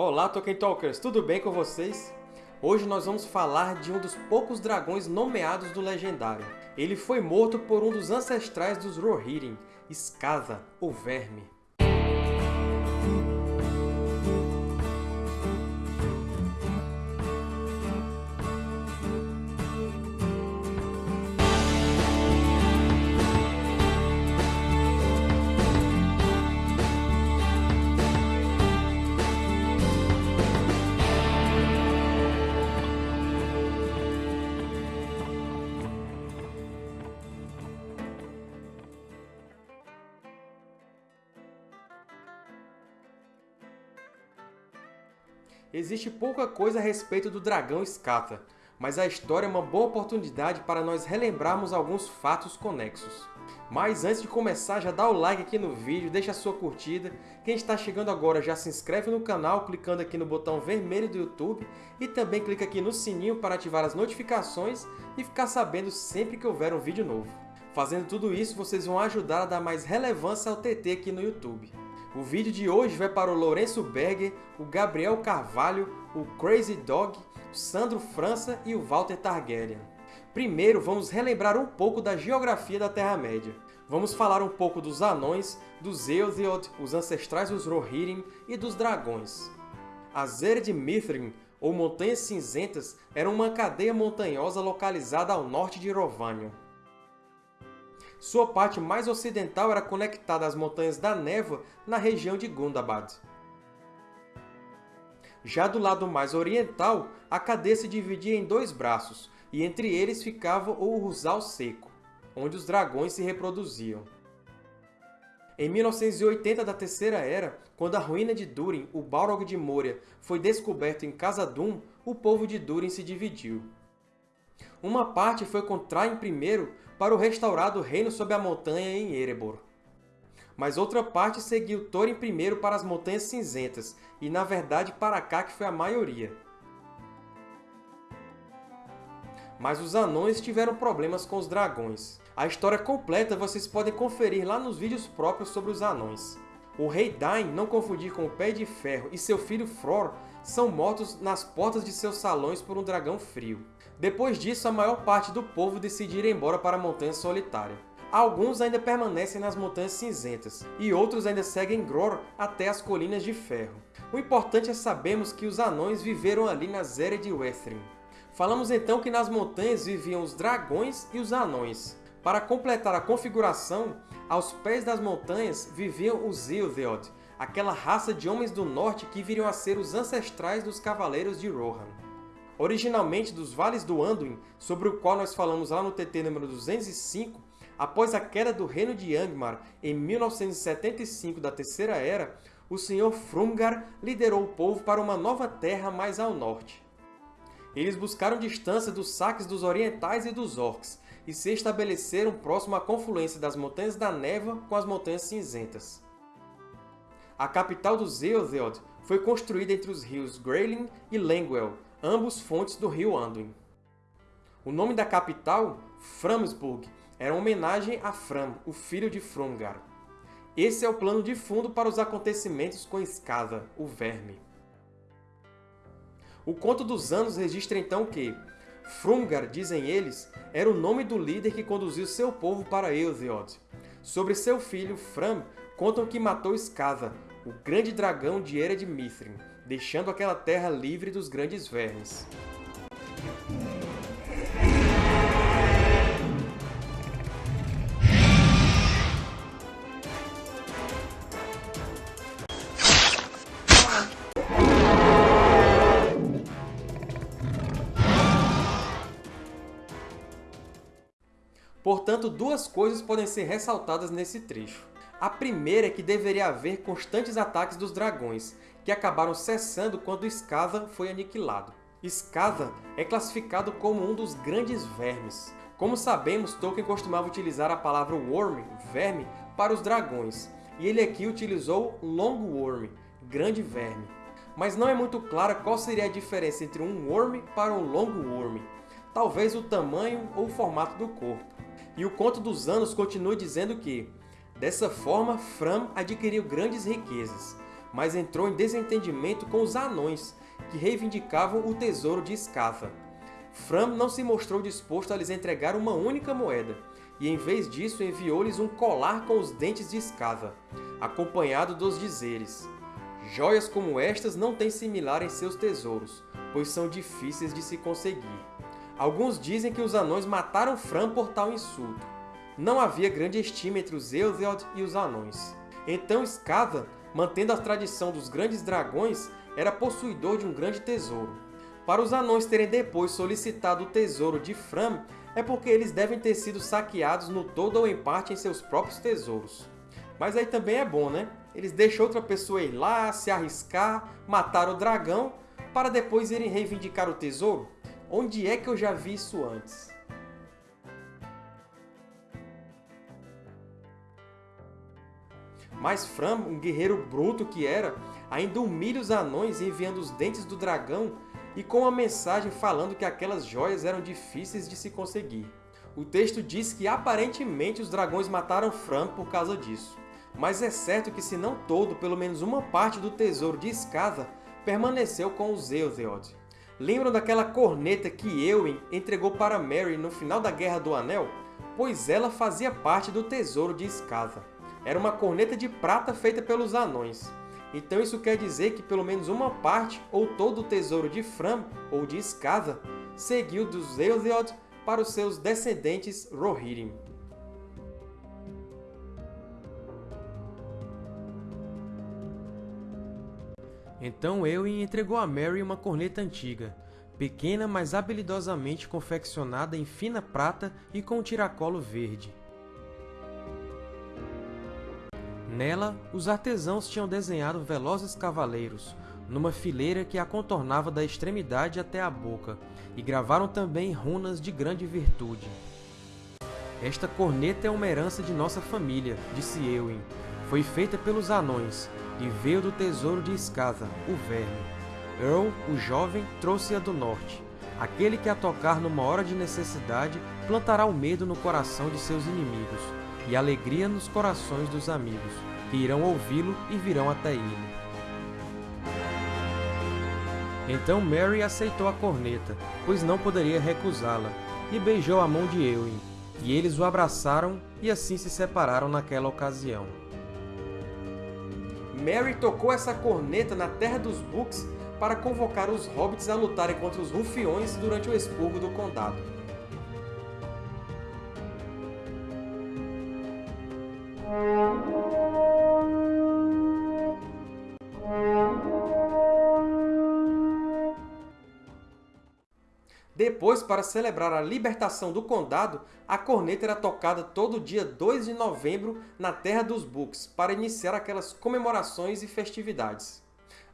Olá, Tolkien Talkers! Tudo bem com vocês? Hoje nós vamos falar de um dos poucos dragões nomeados do Legendário. Ele foi morto por um dos ancestrais dos Rohirrim, Skaza, o Verme. Existe pouca coisa a respeito do dragão Skata, mas a história é uma boa oportunidade para nós relembrarmos alguns fatos conexos. Mas antes de começar, já dá o like aqui no vídeo, deixa a sua curtida. Quem está chegando agora já se inscreve no canal clicando aqui no botão vermelho do YouTube e também clica aqui no sininho para ativar as notificações e ficar sabendo sempre que houver um vídeo novo. Fazendo tudo isso, vocês vão ajudar a dar mais relevância ao TT aqui no YouTube. O vídeo de hoje vai para o Lourenço Berger, o Gabriel Carvalho, o Crazy Dog, o Sandro França e o Walter Targaryen. Primeiro, vamos relembrar um pouco da geografia da Terra-média. Vamos falar um pouco dos anões, dos Eotheod, os ancestrais dos Rohirrim e dos dragões. As Ered Mithrin, ou Montanhas Cinzentas, eram uma cadeia montanhosa localizada ao norte de Erovanion. Sua parte mais ocidental era conectada às Montanhas da Névoa na região de Gundabad. Já do lado mais oriental, a cadeia se dividia em dois braços, e entre eles ficava o Rusal Seco, onde os dragões se reproduziam. Em 1980 da Terceira Era, quando a ruína de Durin, o Balrog de Moria, foi descoberto em Khazad-dûm, o povo de Durin se dividiu. Uma parte foi com Traim I para o restaurado reino sob a montanha em Erebor. Mas outra parte seguiu Thorin I para as Montanhas Cinzentas, e na verdade para cá que foi a maioria. Mas os anões tiveram problemas com os dragões. A história completa vocês podem conferir lá nos vídeos próprios sobre os anões. O rei Dain, não confundir com o Pé de Ferro, e seu filho Fror são mortos nas portas de seus salões por um dragão frio. Depois disso, a maior parte do povo decide ir embora para a Montanha Solitária. Alguns ainda permanecem nas Montanhas Cinzentas, e outros ainda seguem Gror até as Colinas de Ferro. O importante é sabermos que os anões viveram ali nas Eras de Wethrin. Falamos então que nas montanhas viviam os dragões e os anões. Para completar a configuração, aos pés das montanhas viviam os Ilthéod, aquela raça de homens do norte que viriam a ser os ancestrais dos Cavaleiros de Rohan. Originalmente dos Vales do Anduin, sobre o qual nós falamos lá no TT número 205, após a queda do Reino de Angmar em 1975 da Terceira Era, o Sr. Frumgar liderou o povo para uma nova terra mais ao norte. Eles buscaram distância dos saques dos orientais e dos orcs, e se estabeleceram próximo à confluência das Montanhas da Névoa com as Montanhas Cinzentas. A capital dos Eotheod foi construída entre os rios Greylin e Lengwell, ambos fontes do rio Anduin. O nome da capital, Framsburg, era uma homenagem a Fram, o filho de Frumgar. Esse é o plano de fundo para os acontecimentos com Skada, o Verme. O Conto dos Anos registra então que Frumgar, dizem eles, era o nome do líder que conduziu seu povo para Eotheod. Sobre seu filho, Fram, contam que matou Skada, o grande dragão de Ered Mithrin, deixando aquela terra livre dos grandes vermes. Portanto, duas coisas podem ser ressaltadas nesse trecho. A primeira é que deveria haver constantes ataques dos dragões, que acabaram cessando quando Skaza foi aniquilado. Skaza é classificado como um dos grandes vermes. Como sabemos, Tolkien costumava utilizar a palavra Worm, verme, para os dragões, e ele aqui utilizou Long Worm, grande verme. Mas não é muito clara qual seria a diferença entre um Worm para um Long Worm. Talvez o tamanho ou o formato do corpo. E o Conto dos Anos continua dizendo que, dessa forma, Fram adquiriu grandes riquezas. mas entrou em desentendimento com os Anões, que reivindicavam o tesouro de Scatha. Fram não se mostrou disposto a lhes entregar uma única moeda, e em vez disso enviou-lhes um colar com os dentes de Scatha, acompanhado dos dizeres Joias como estas não têm similar em seus tesouros, pois são difíceis de se conseguir. Alguns dizem que os anões mataram Fran por tal insulto. Não havia grande estima entre os Euthiod e os anões. Então Skava, mantendo a tradição dos grandes dragões, era possuidor de um grande tesouro. Para os anões terem depois solicitado o tesouro de Fram, é porque eles devem ter sido saqueados no todo ou em parte em seus próprios tesouros. Mas aí também é bom, né? Eles deixam outra pessoa ir lá, se arriscar, matar o dragão, para depois irem reivindicar o tesouro? Onde é que eu já vi isso antes? Mas Fram, um guerreiro bruto que era, ainda humilha os anões enviando os dentes do dragão e com uma mensagem falando que aquelas joias eram difíceis de se conseguir. O texto diz que aparentemente os dragões mataram Fram por causa disso mas é certo que se não todo, pelo menos uma parte do tesouro de Skava permaneceu com os Euthiod. Lembram daquela corneta que Eowyn entregou para Merry no final da Guerra do Anel? Pois ela fazia parte do tesouro de Skava. Era uma corneta de prata feita pelos anões. Então isso quer dizer que pelo menos uma parte ou todo o tesouro de Fram ou de Skava seguiu dos Euthiod para os seus descendentes Rohirrim. Então Eowyn entregou a Merry uma corneta antiga, pequena mas habilidosamente confeccionada em fina prata e com um tiracolo verde. Nela, os artesãos tinham desenhado velozes cavaleiros, numa fileira que a contornava da extremidade até a boca, e gravaram também runas de grande virtude. Esta corneta é uma herança de nossa família, disse Eowyn. Foi feita pelos anões, e veio do tesouro de Skaza, o Verme. Earl, o jovem, trouxe-a do norte. Aquele que a tocar numa hora de necessidade plantará o medo no coração de seus inimigos, e alegria nos corações dos amigos, que irão ouvi-lo e virão até ele. Então Mary aceitou a corneta, pois não poderia recusá-la, e beijou a mão de Eowyn, e eles o abraçaram e assim se separaram naquela ocasião. Merry tocou essa corneta na Terra dos Books para convocar os Hobbits a lutarem contra os Rufiões durante o expurgo do Condado. Depois, para celebrar a libertação do Condado, a corneta era tocada todo dia 2 de novembro na Terra dos Books, para iniciar aquelas comemorações e festividades.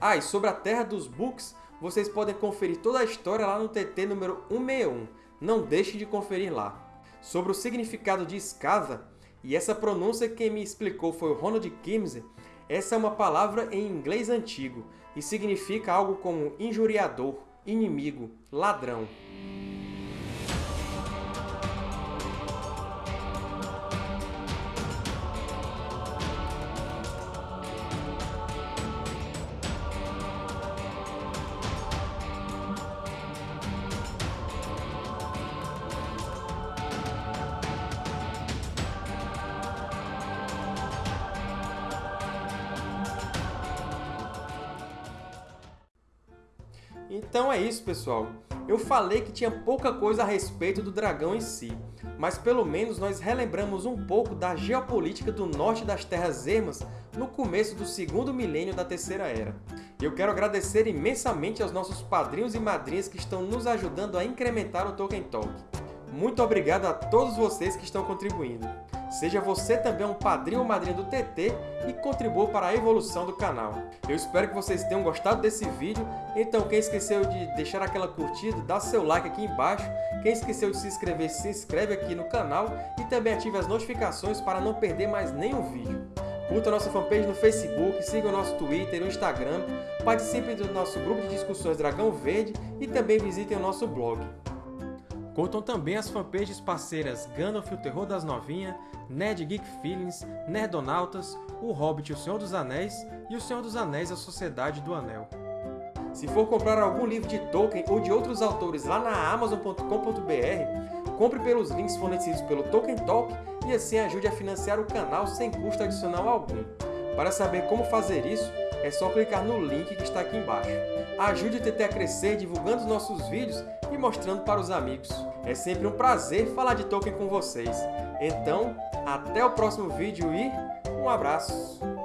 Ah, e sobre a Terra dos Books, vocês podem conferir toda a história lá no TT número 161. Não deixe de conferir lá. Sobre o significado de escava, e essa pronúncia quem me explicou foi o Ronald Kimsey, essa é uma palavra em inglês antigo e significa algo como injuriador, inimigo, ladrão. Então é isso, pessoal. Eu falei que tinha pouca coisa a respeito do dragão em si, mas pelo menos nós relembramos um pouco da geopolítica do norte das Terras Ermas no começo do segundo milênio da Terceira Era. Eu quero agradecer imensamente aos nossos padrinhos e madrinhas que estão nos ajudando a incrementar o Tolkien Talk. Muito obrigado a todos vocês que estão contribuindo. Seja você também um padrinho ou madrinha do TT e contribua para a evolução do canal. Eu espero que vocês tenham gostado desse vídeo, então quem esqueceu de deixar aquela curtida, dá seu like aqui embaixo. Quem esqueceu de se inscrever, se inscreve aqui no canal e também ative as notificações para não perder mais nenhum vídeo. Curta a nossa fanpage no Facebook, siga o nosso Twitter e o Instagram, participe do nosso grupo de discussões Dragão Verde e também visitem o nosso blog. Curtam também as fanpages parceiras Gandalf o Terror das Novinhas, Nerd Geek Feelings, Nerdonautas, O Hobbit e o Senhor dos Anéis e O Senhor dos Anéis a Sociedade do Anel. Se for comprar algum livro de Tolkien ou de outros autores lá na Amazon.com.br, compre pelos links fornecidos pelo Tolkien Talk e assim ajude a financiar o canal sem custo adicional algum. Para saber como fazer isso, é só clicar no link que está aqui embaixo. Ajude o TT a crescer divulgando os nossos vídeos e mostrando para os amigos. É sempre um prazer falar de Tolkien com vocês. Então, até o próximo vídeo e um abraço!